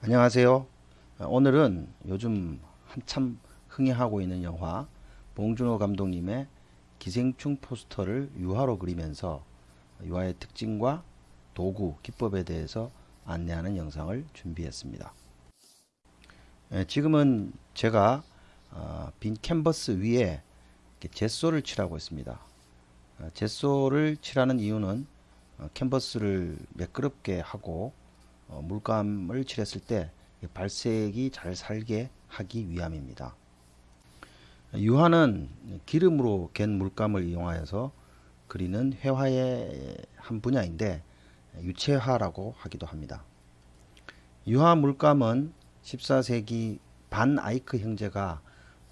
안녕하세요. 오늘은 요즘 한참 흥행하고 있는 영화 봉준호 감독님의 기생충 포스터를 유화로 그리면서 유화의 특징과 도구, 기법에 대해서 안내하는 영상을 준비했습니다. 예, 지금은 제가 어, 빈 캔버스 위에 젯소를 칠하고 있습니다. 어, 젯소를 칠하는 이유는 어, 캔버스를 매끄럽게 하고 어, 물감을 칠했을 때 발색이 잘 살게 하기 위함입니다. 유화는 기름으로 갠 물감을 이용하여서 그리는 회화의 한 분야인데 유체화라고 하기도 합니다. 유화 물감은 14세기 반 아이크 형제가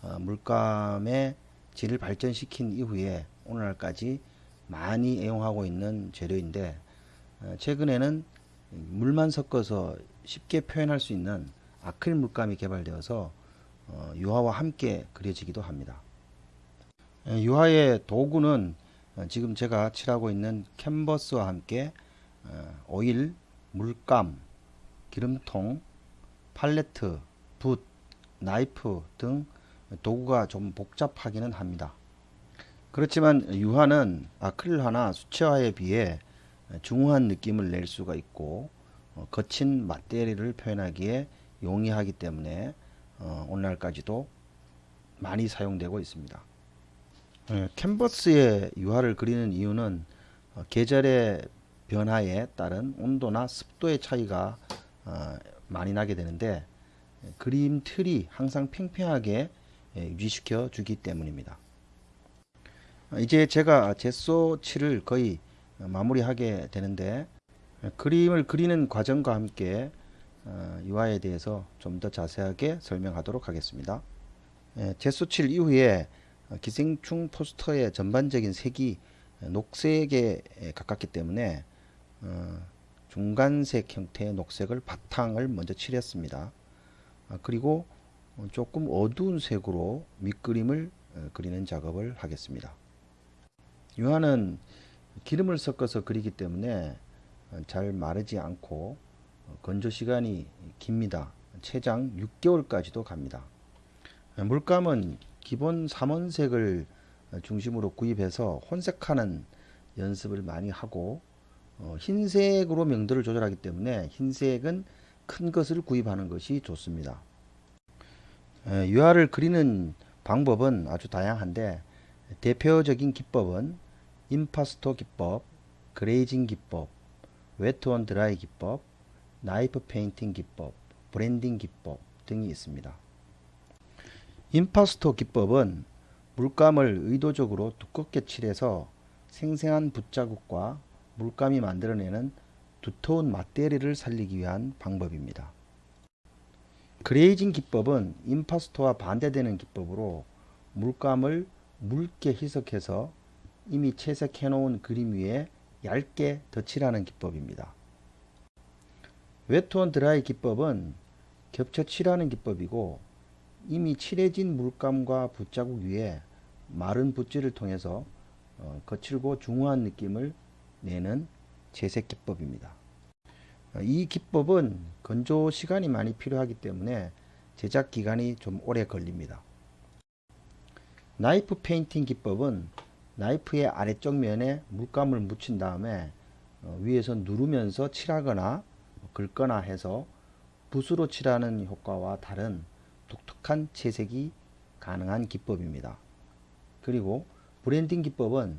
어, 물감의 질을 발전시킨 이후에 오늘날까지 많이 애용하고 있는 재료인데 어, 최근에는 물만 섞어서 쉽게 표현할 수 있는 아크릴 물감이 개발되어서 어, 유화와 함께 그려지기도 합니다. 에, 유화의 도구는 어, 지금 제가 칠하고 있는 캔버스와 함께 어, 오일, 물감, 기름통, 팔레트, 붓, 나이프 등 도구가 좀 복잡하기는 합니다. 그렇지만 유화는 아크릴화나 수채화에 비해 중후한 느낌을 낼 수가 있고 어, 거친 마테리를 표현하기에 용이하기 때문에 어, 오늘날까지도 많이 사용되고 있습니다. 예, 캔버스에 유화를 그리는 이유는 어, 계절의 변화에 따른 온도나 습도의 차이가 어, 많이 나게 되는데 예, 그림 틀이 항상 팽팽하게 예, 유지시켜 주기 때문입니다. 어, 이제 제가 젯소 칠을 거의 마무리하게 되는데 그림을 그리는 과정과 함께 어, 유화에 대해서 좀 더 자세하게 설명하도록 하겠습니다. 제소칠 이후에 기생충 포스터의 전반적인 색이 녹색에 가깝기 때문에 어, 중간색 형태의 녹색을 바탕을 먼저 칠했습니다. 아, 그리고 조금 어두운 색으로 밑그림을 어, 그리는 작업을 하겠습니다. 유화는 기름을 섞어서 그리기 때문에 잘 마르지 않고 건조 시간이 깁니다. 최장 6개월까지도 갑니다. 물감은 기본 삼원색을 중심으로 구입해서 혼색하는 연습을 많이 하고 어, 흰색으로 명도를 조절하기 때문에 흰색은 큰 것을 구입하는 것이 좋습니다. 유화를 그리는 방법은 아주 다양한데 대표적인 기법은 임파스토 기법, glazing 기법, wet on dry 기법, knife painting 기법, blending 기법 등이 있습니다. 임파스토 기법은 물감을 의도적으로 두껍게 칠해서 생생한 붓자국과 물감이 만들어내는 두터운 마티에르를 살리기 위한 방법입니다. glazing 기법은 임파스토와 반대되는 기법으로 물감을 묽게 희석해서 이미 채색해 놓은 그림 위에 얇게 덧칠하는 기법입니다. wet on dry 기법은 겹쳐 칠하는 기법이고 이미 칠해진 물감과 붓자국 위에 마른 붓질을 통해서 어, 거칠고 중후한 느낌을 내는 채색 기법입니다. 어, 이 기법은 건조 시간이 많이 필요하기 때문에 제작 기간이 좀 오래 걸립니다. knife painting 기법은 나이프의 아래쪽 면에 물감을 묻힌 다음에 어, 위에서 누르면서 칠하거나 긁거나 해서 붓으로 칠하는 효과와 다른 독특한 채색이 가능한 기법입니다. 그리고 blending 기법은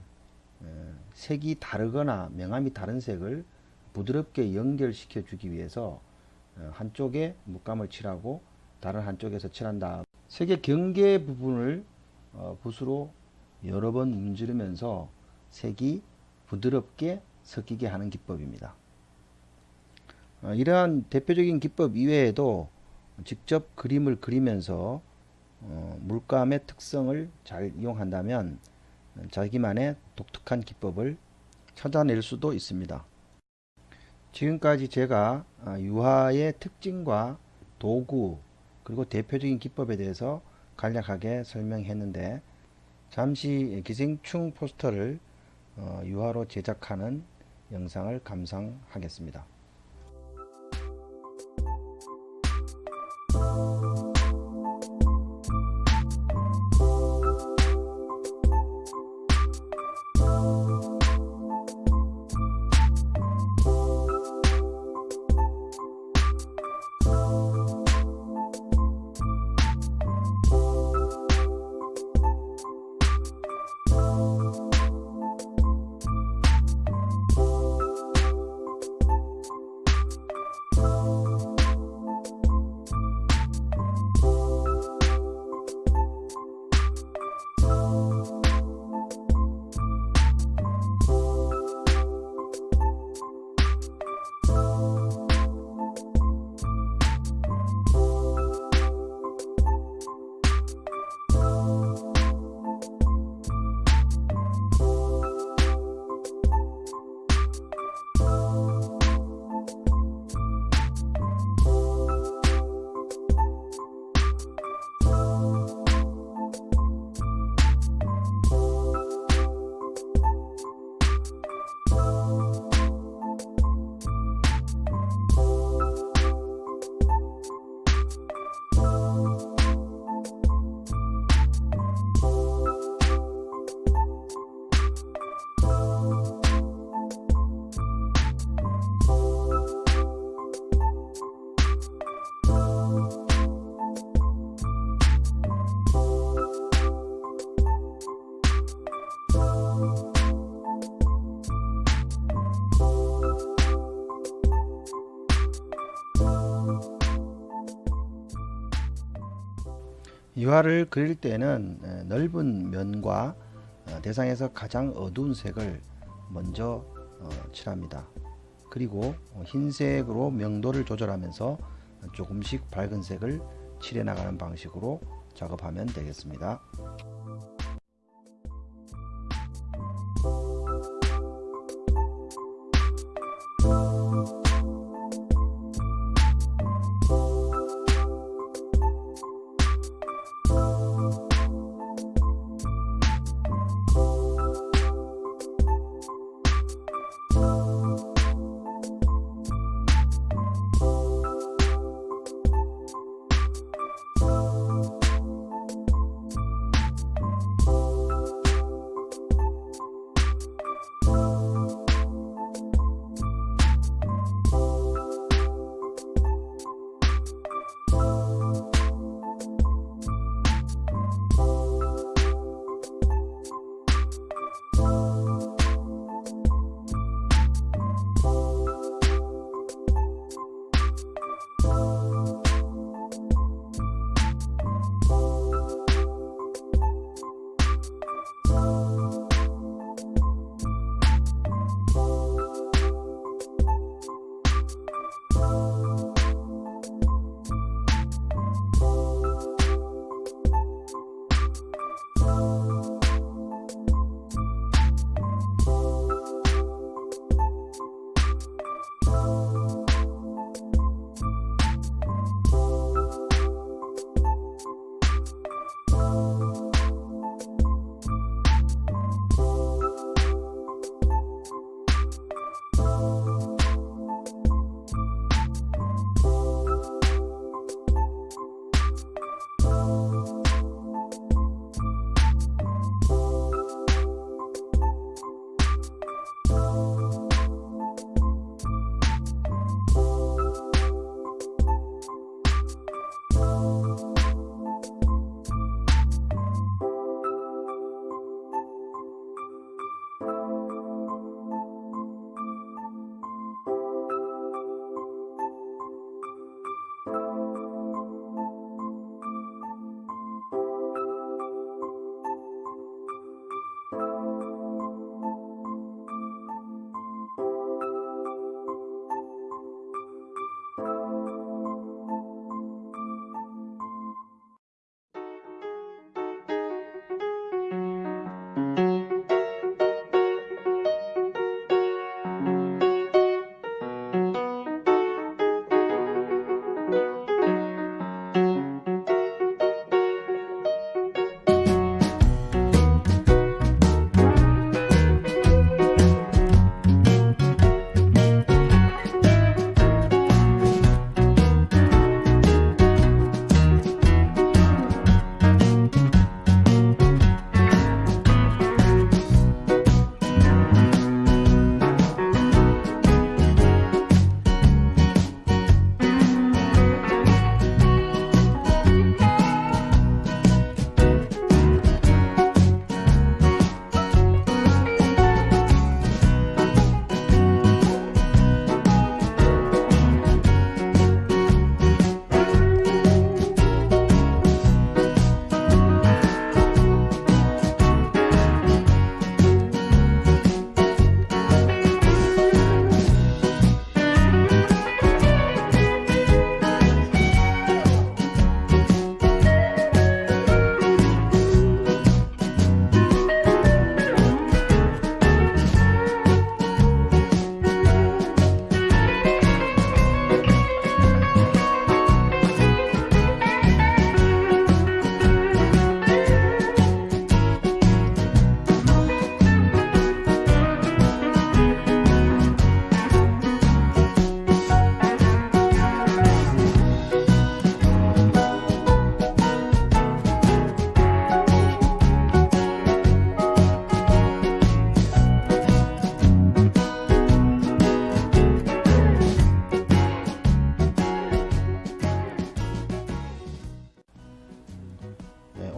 어, 색이 다르거나 명암이 다른 색을 부드럽게 연결시켜 주기 위해서 어, 한쪽에 물감을 칠하고 다른 한쪽에서 칠한 다음 색의 경계 부분을 붓으로 여러 번 문지르면서 색이 부드럽게 섞이게 하는 기법입니다. 어, 이러한 대표적인 기법 이외에도 직접 그림을 그리면서 어, 물감의 특성을 잘 이용한다면 자기만의 독특한 기법을 찾아낼 수도 있습니다. 지금까지 제가 아, 유화의 특징과 도구 그리고 대표적인 기법에 대해서 간략하게 설명했는데 잠시 기생충 포스터를 어, 유화로 제작하는 영상을 감상하겠습니다. 유화를 그릴 때는 에, 넓은 면과 어, 대상에서 가장 어두운 색을 먼저 어, 칠합니다. 그리고 어, 흰색으로 명도를 조절하면서 조금씩 밝은 색을 칠해 나가는 방식으로 작업하면 되겠습니다.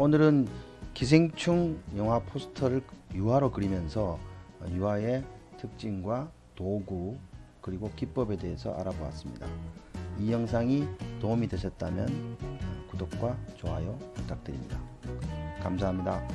오늘은 기생충 영화 포스터를 유화로 그리면서 어, 유화의 특징과 도구 그리고 기법에 대해서 알아보았습니다. 이 영상이 도움이 되셨다면 어, 구독 구독과 좋아요 부탁드립니다. 감사합니다.